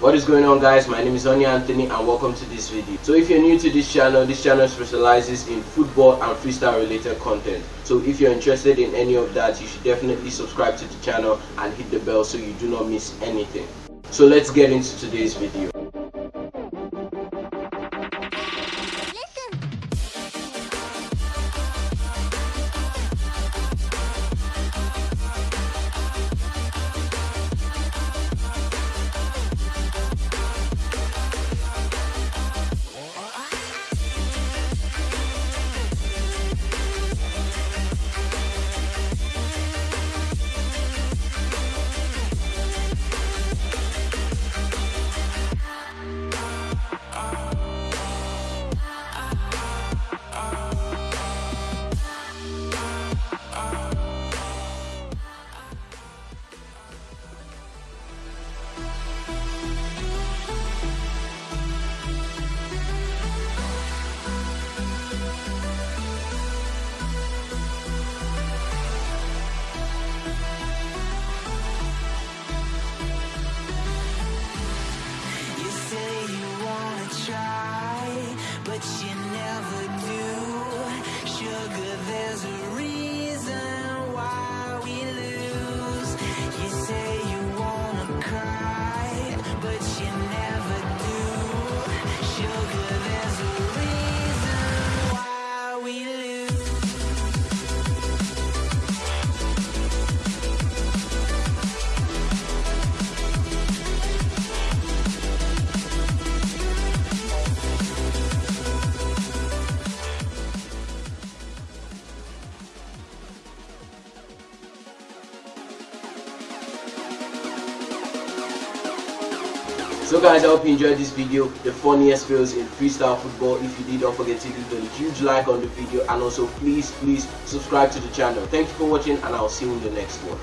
What is going on guys, my name is Onya Anthony and welcome to this video. So if you're new to this channel, this channel specializes in football and freestyle related content. So if you're interested in any of that, you should definitely subscribe to the channel and hit the bell so you do not miss anything. So let's get into today's video. So guys, I hope you enjoyed this video, the funniest fails in freestyle football. If you did, don't forget to leave a huge like on the video and also please, please subscribe to the channel. Thank you for watching and I'll see you in the next one.